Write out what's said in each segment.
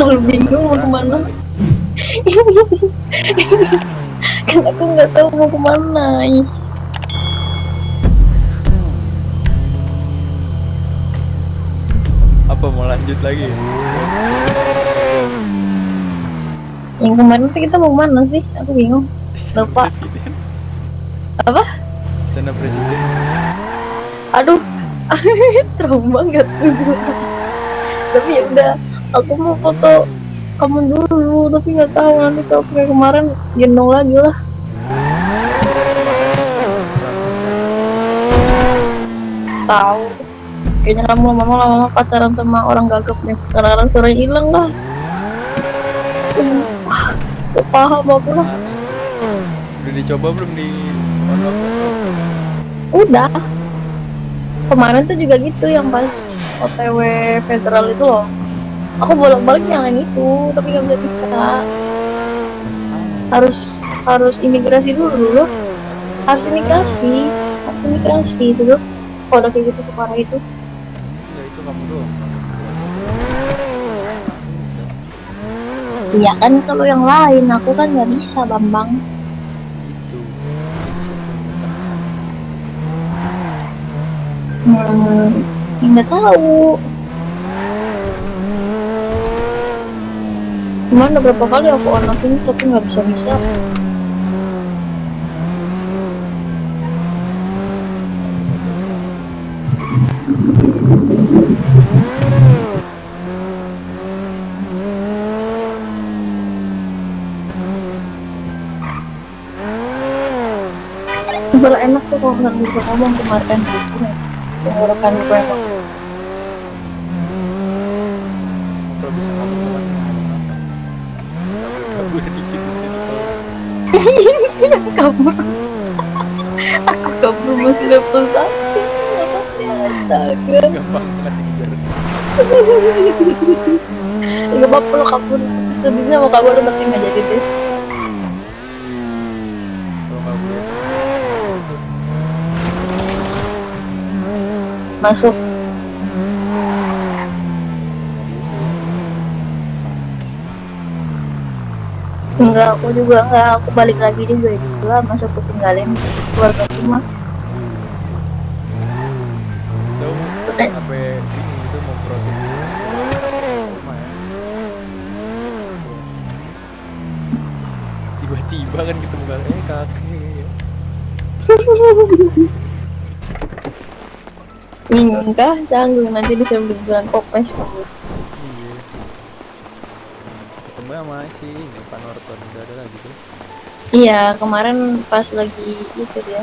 selalu bingung mau ke mana kan aku nggak tahu mau ke mana Apa mau lanjut lagi? yang kemarin tuh kita mau ke mana sih aku bingung Lupa. Presiden. apa Istana Presiden. aduh trauma banget tuh tapi ya udah aku mau foto kamu dulu tapi nggak tahu nanti kalau kayak kemarin gendong lagi lah. Tahu. Kayaknya kamu lama-lama lama pacaran sama orang gagap nih. Sekarang suaranya hilang lah. Wah, gak paham aku lah. Udah dicoba belum di udah. Kemarin tuh juga gitu yang pas OTW federal itu loh aku bolak-balik nyalain itu tapi nggak bisa. Harus harus imigrasi dulu dulu. Harus imigrasi harus imigrasi dulu. Kalau udah kayak gitu separah itu. Enggak itu kamu doang. Iya kan kalau yang lain aku kan nggak bisa bambang. Hmm nggak tahu Cuman udah berapa kali aku on off ini tapi nggak bisa bisa Malah enak tuh kalau nggak bisa ngomong kemarin. Gitu tenggorokan gue emang kabur aku kabur masih level satu astaga nggak apa-apa lo kabur sebenarnya mau kabur tapi nggak jadi deh masuk enggak aku juga enggak aku balik lagi juga juga masuk aku tinggalin keluarga rumah Eh. sampai ini itu mau proses ya. Tiba-tiba kan ketemu kan eh kakek. bingung kah canggung nanti disebut bulan kopes kamu. Ketemu sama si ini Pak Norton udah ada lagi tuh. iya kemarin pas lagi itu dia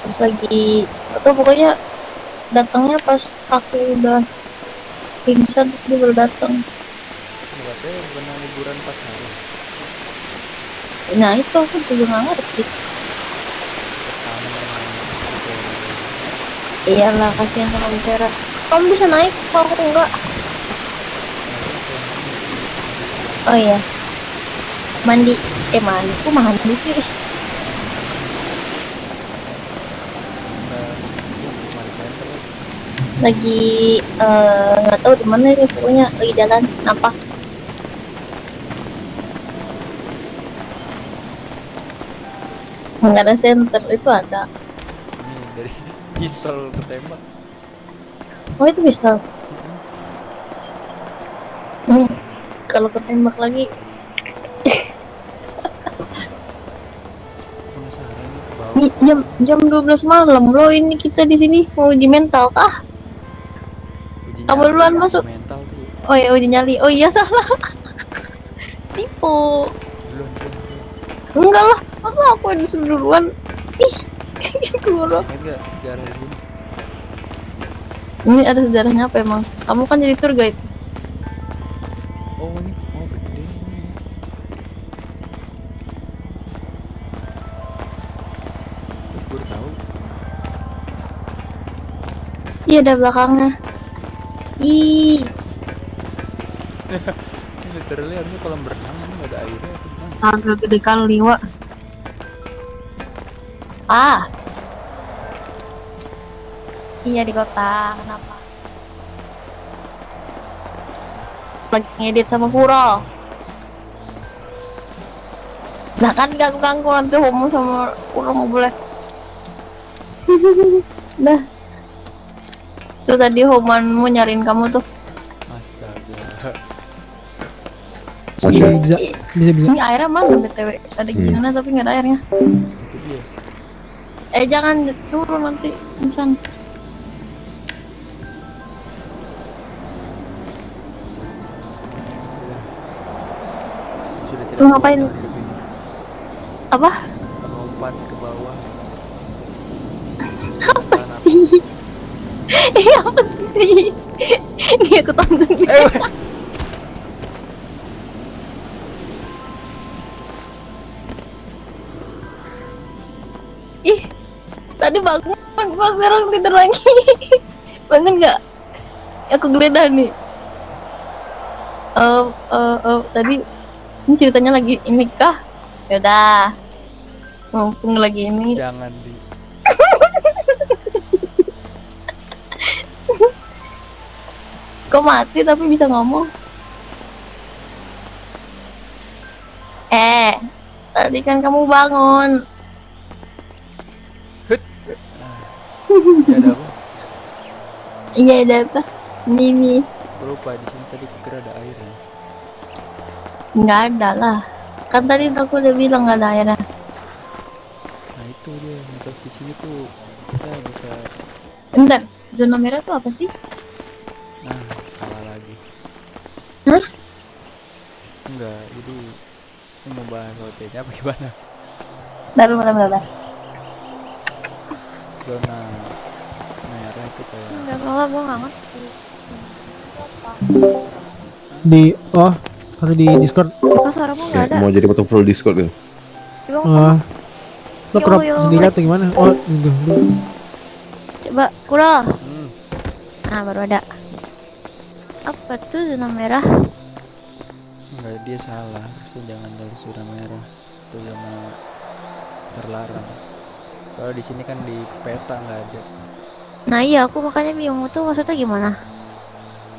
pas lagi atau pokoknya datangnya pas kaki udah pingsan terus dia baru datang katanya bukan liburan pas hari. nah itu aku juga nggak ngerti gitu. iyalah kasihan sama bicara kamu bisa naik kalau aku enggak oh iya. Mandi. Eh mandi. Aku mandi sih? Lagi eh, nggak tahu di mana ini pokoknya lagi jalan. Apa? Nggak ada center itu ada. Ini dari pistol ketembak. oh itu bisa hmm, kalau ketembak lagi. Ini jam jam 12 malam loh ini kita di sini mau uji mental kah? Uji kamu duluan masuk. Mental tuh. oh ya uji nyali. Oh iya salah. Tipu. Enggak lah. Masa aku yang disuruh duluan? Ih sini? ini ada sejarahnya apa emang? Kamu kan jadi tour guide Oh ini oh gede. Terus baru tahu. iya ada belakangnya ih Ini literally harusnya kolam berenang ini nggak ada airnya atau gimana? agak gede kali wa ah iya di kota kenapa lagi ngedit sama Kuro. Nah kan ganggu-ganggu nanti homo sama Kuro mau boleh. Dah. Tuh tadi homanmu nyariin kamu tuh. Astaga. Bisa, bisa, bisa, bisa. Ini airnya mana BTW? Ada gimana tapi nggak ada airnya. Itu dia. Eh jangan turun nanti insan. Lu ngapain? Apa? Melompat ke bawah. Apa sih? Ini apa sih? Ini aku tonton Eh. Ih, tadi bangun, gua sekarang tidur lagi. bangun nggak? Aku geledah nih. Eh, eh, eh, tadi ini ceritanya lagi ini kah? Yaudah, mumpung lagi ini. Jangan di. Kok mati tapi bisa ngomong? Eh, tadi kan kamu bangun. Ya ada apa? Iya, ada apa? Aku lupa di sini tadi kira ada air ya. Nggak ada lah. Kan tadi aku udah bilang nggak ada airnya. Nah itu dia. Mitos di sini tuh kita bisa. Bentar, zona merah tuh apa sih? Nah salah lagi. Hah? Enggak. Jadi ini mau bahas OT-nya apa gimana? Bentar, bentar, bentar. Zona merah itu kayak Enggak, soalnya gue nggak ngerti. Di, oh, ada di Discord. Kok suaramu nggak ada? Mau jadi motor full Discord gitu. Coba, Ah, lo crop sendiri atau gimana? Oh, gitu. coba, Kuro. hmm, Nah, baru ada. Apa tuh zona merah? enggak dia salah. Harusnya jangan dari zona merah. Itu zona terlarang. Soalnya di sini kan di peta nggak ada. Nah iya, aku makanya bingung tuh maksudnya gimana?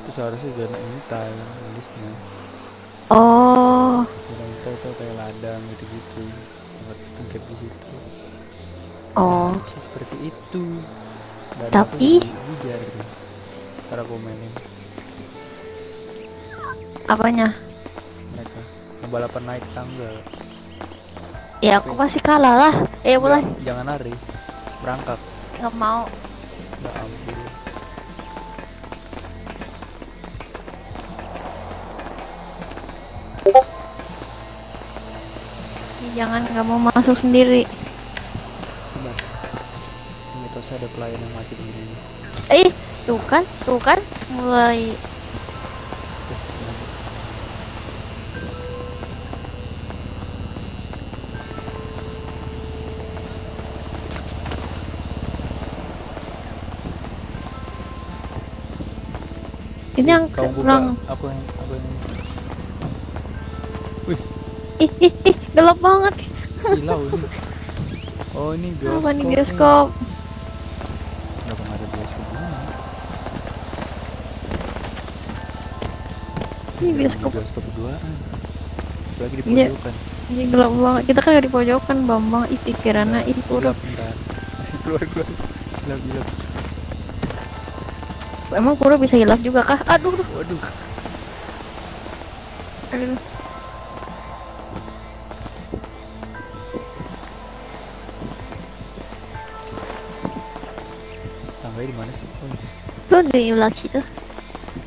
Itu seharusnya zona intai nulisnya. Oh, Zona intai itu kayak ladang gitu-gitu. Tempat tengkep di situ. oh. Bisa seperti itu. Dan Tapi- bujar gitu. Cara komenin Apanya? mereka. Balapan naik tangga. Ya aku pasti kalah lah. Eh boleh? Jangan- Jangan lari. Berangkat. Nggak mau. Jangan nggak mau masuk sendiri. Sabar. Mitosnya ada pelayan yang mati di sini. Eh, tuh kan, tuh kan, mulai. Ini yang kurang. aku yang aku yang Ih, ih, ih, gelap banget. silau ini. Oh ini bioskop. Apa nih bioskop? Kenapa nggak ada bioskop ini? Ini bioskop. bioskop berduaan. Lagi di Iya. pojokan. Ini gelap banget. Kita kan di pojokan, Bambang. Ih, pikirannya ih kurang. Keluar keluar. Gelap gelap. Emang Kuro bisa hilaf juga kah? Aduh, aduh, Waduh. aduh. Di belakang situ.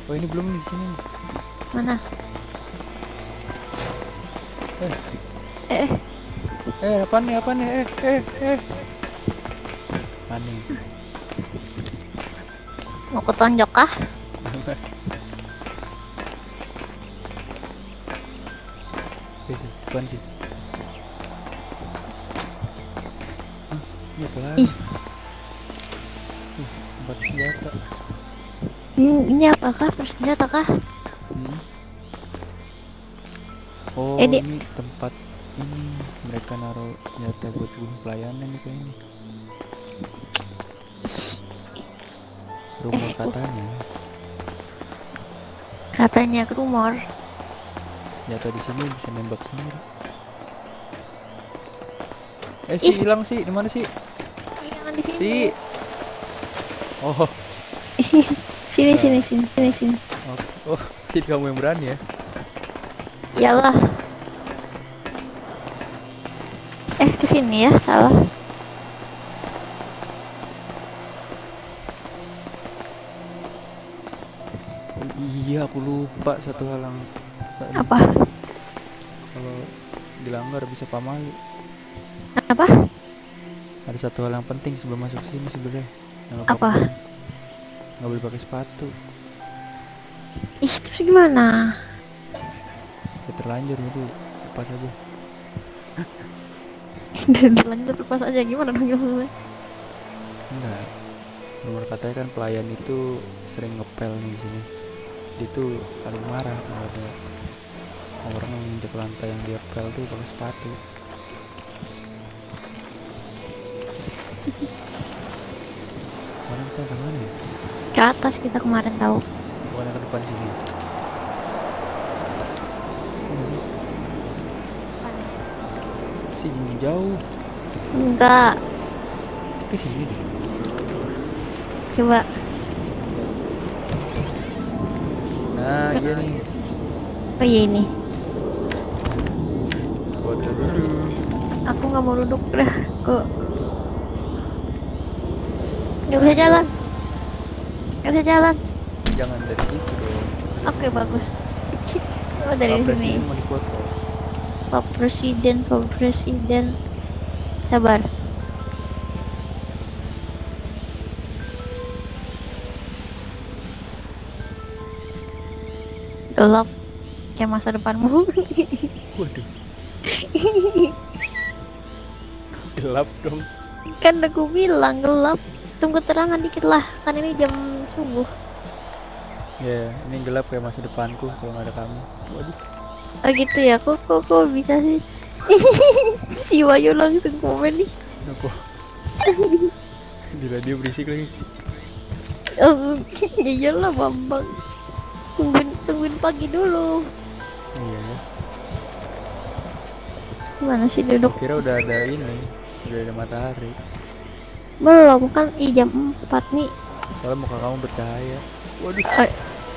oh ini belum nih di sini. nih. Mana? Eh. Eh, eh, Eh apa nih apa nih? Eh eh eh. Mana? mau ketonjok kah? Eh sih, depan sih. Ini apa lagi? Ih. Ih, tempat senjata. Ini, ini apakah persenjata kah? Hmm. Oh, Eh, ini tempat ini mereka naruh senjata buat bunuh pelayanan itu ini. Rumah Eh, katanya. Katanya rumor. senjata di sini bisa nembak sendiri eh si Ih. hilang sih di mana sih Ih, Jangan di sini. si oh Sini sini sini sini sini. oh, oh jadi kamu yang berani ya Iyalah. Eh ke sini ya, salah. Oh, iya aku lupa satu hal yang Tadi Apa? kalau dilanggar bisa pamali Apa? ada satu hal yang penting sebelum masuk sini sebenarnya Apa? Nggak boleh pakai sepatu. Ih, terus gimana? ya terlanjur jadi lepas aja. Lanjut lepas aja gimana dong maksudnya? enggak. Nomor katanya kan pelayan itu sering ngepel nih di sini. Dia tuh paling marah kalau ada orang yang menginjak lantai yang dia pel tuh pakai sepatu. Mana kita ke mana ya Ke atas kita kemarin tahu. bukan ke depan sini Enggak sih si jauh Enggak. ke sini deh Coba. nah iya nih Oh iya ini. Aku nggak mau duduk dah. Kok nggak bisa jalan? Nggak bisa jalan. jangan dari situ dong Oke bagus. Oh dari Pak sini. Mau dipoto Pak Presiden, Pak Presiden. Sabar. Gelap kayak masa depanmu. waduh gelap dong kan aku bilang gelap. Tunggu terangan dikit lah, kan ini jam subuh. ya ini gelap kayak masa depanku kalau nggak ada kamu waduh Oh gitu ya, kok kok, kok bisa sih? si Wayu langsung komen nih. kenapa gila dia berisik lagi Langsung, ya iyalah Bambang. Tungguin, tungguin pagi dulu. iya ya Gimana sih duduk? kira udah ada ini udah ada matahari Belum kan, ih jam 4 nih. Soalnya muka kamu bercahaya waduh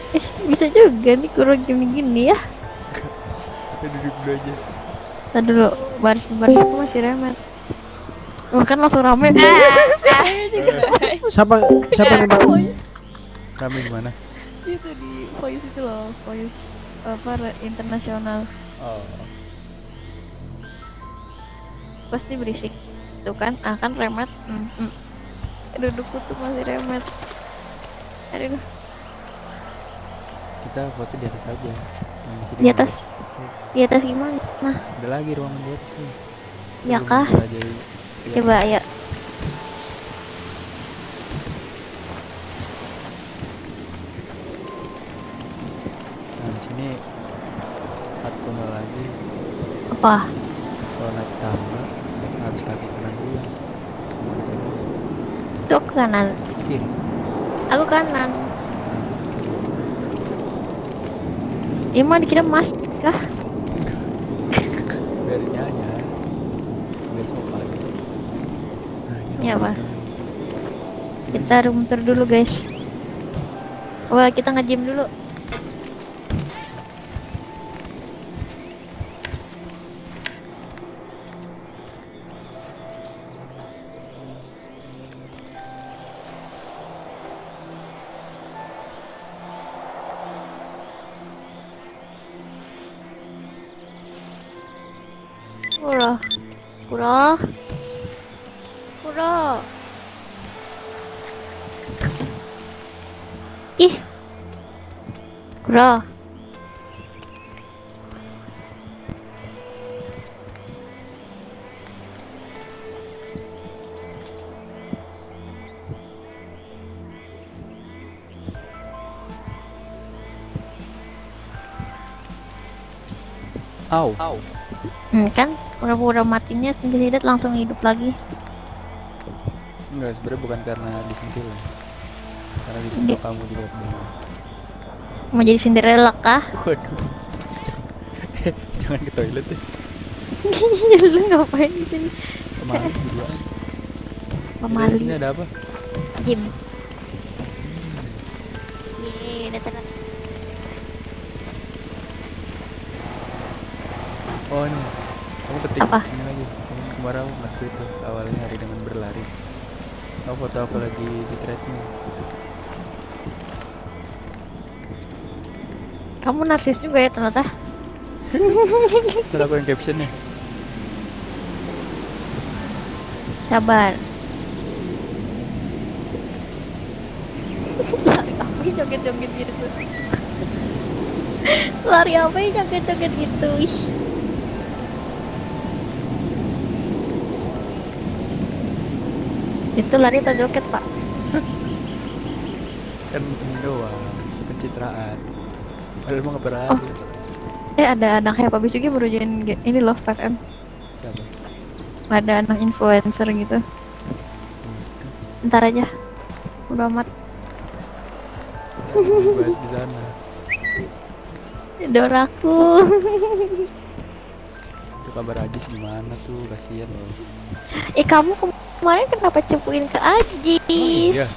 Eh, eh, bisa juga nih kurang gini-gini ya. udah duduk dulu aja Tadi dulu, baris barisku masih remet. Oh, kan langsung rame. Siapa siapa nih Pak? kami gimana itu di voice itu loh, voice apa internasional. oh Pasti berisik. Tuh kan, ah kan remet. Mm, mm. Dudukku tuh masih remet. Aduh, kita foto di atas aja di atas. Di atas gimana? Nah, ada lagi ruangan di atas nih ya kah? Coba ya. nah di sini satu hal lagi Apa? kalau naik tangga harus kaki kanan dulu. Aku kanan. kiri Aku kanan. Emang dikira mas kah? biar biar sopan nah, ini Iya, ruangan Pak. ini. Kita room tour dulu guys. Wah kita nge-gym dulu. Kurang. Kurang. Kurang. Ih. Bro. Au. Hmm, kan pura-pura matinya sendiri langsung hidup lagi. Enggak, sebenarnya bukan karena disentil. ya. Karena disentil Iya. kamu juga. Mau jadi Cinderella kah? Waduh. Jangan ke toilet deh. Lu ngapain di sini? Kemarin berduaan. Ini Pemali. Sini ada apa? Gym. Udah tenang. Oh ini. Ketik Apa? ini lagi. Kemarin aku nge-tweet tuh awalnya hari dengan berlari. Kamu foto aku lagi di treadmill. Kamu narsis juga ya ternyata. Ntar aku yang captionnya. Sabar. Lari apa joget-joget gitu? Lari apa joget-joget gitu? Ih. Itu lari atau joget, Pak? Kan doang. Pencitraan. Padahal mau ngapain Oh. Eh, ada anaknya Pak Bisugi ge- ini loh 5M. Siapa? Ada anak influencer gitu. Ntar aja. Udah amat. Bahas di sana. Doraku. Itu kabar Ajis gimana tuh? Kasihan loh. eh, kamu kemarin kenapa cepuin ke Ajis? iya?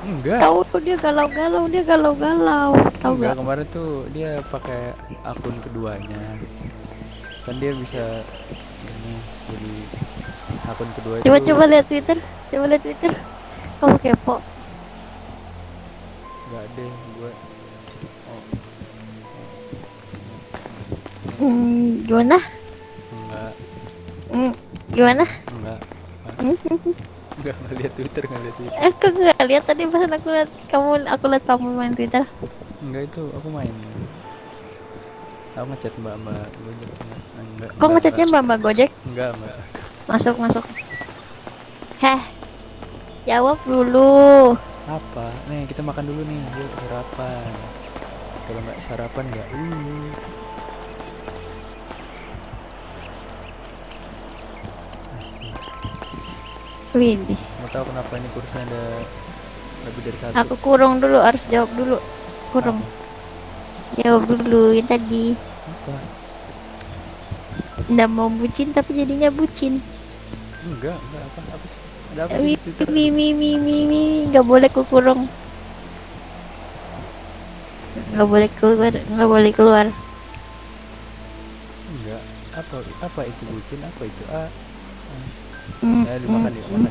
Enggak. Tahu tuh dia galau-galau, dia galau-galau. Tahu Enggak, gak? kemarin tuh dia pakai akun keduanya. Kan dia bisa ini jadi akun kedua itu. Coba coba lihat Twitter. Coba lihat Twitter. Kamu kepo. Enggak deh, gua oh, Hmm, gimana? enggak, Hmm, gimana? enggak. Enggak ngeliat Twitter, enggak lihat Twitter. eh, kok nggak lihat tadi pas aku lihat kamu, aku lihat kamu main Twitter. Enggak itu aku main. Aku ngechat mbak-mbak Gojek enggak. Enggak. Kok ngechatnya mbak mbak Gojek? Enggak, enggak. Masuk masuk. Heh, jawab dulu. Apa? Nih, kita makan dulu nih. Yuk sarapan. Kalau nggak sarapan nggak uh. Widih, Mau tahu kenapa ini kursinya ada lebih dari satu? aku kurung dulu, harus jawab dulu. Kurung. Jawab dulu yang tadi. Apa? Nggak mau bucin tapi jadinya bucin. Enggak, enggak apa apa sih? Ada apa sih Mi mi mi mi mi mi nggak boleh ku kurung. Nggak boleh keluar, nggak boleh keluar. Enggak. Apa apa itu bucin? Apa itu? Ah, Mm, dimakan mm, mm.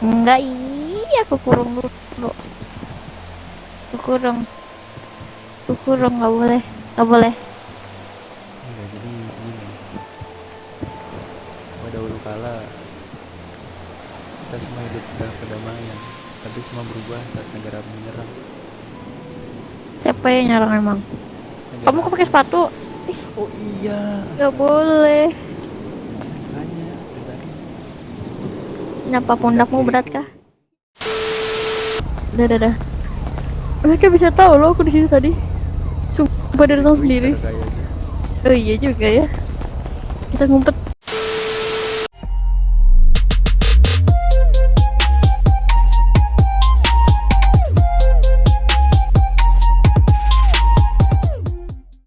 Enggak, iya aku kurung dulu. Aku kurung. Aku kurung nggak boleh, nggak boleh. Enggak, jadi gini. Pada dahulu kala kita semua hidup dalam kedamaian, tapi semua berubah saat negara menyerang. Siapa yang nyarang emang? Negara- Kamu kok pakai sepatu? Oh iya, Nggak boleh. hanya tadi. Kenapa pundakmu berat kah? Udah, udah, udah. Mereka bisa tahu loh aku di situ tadi. Sumpah dia datang sendiri. Oh iya juga ya. Kita ngumpet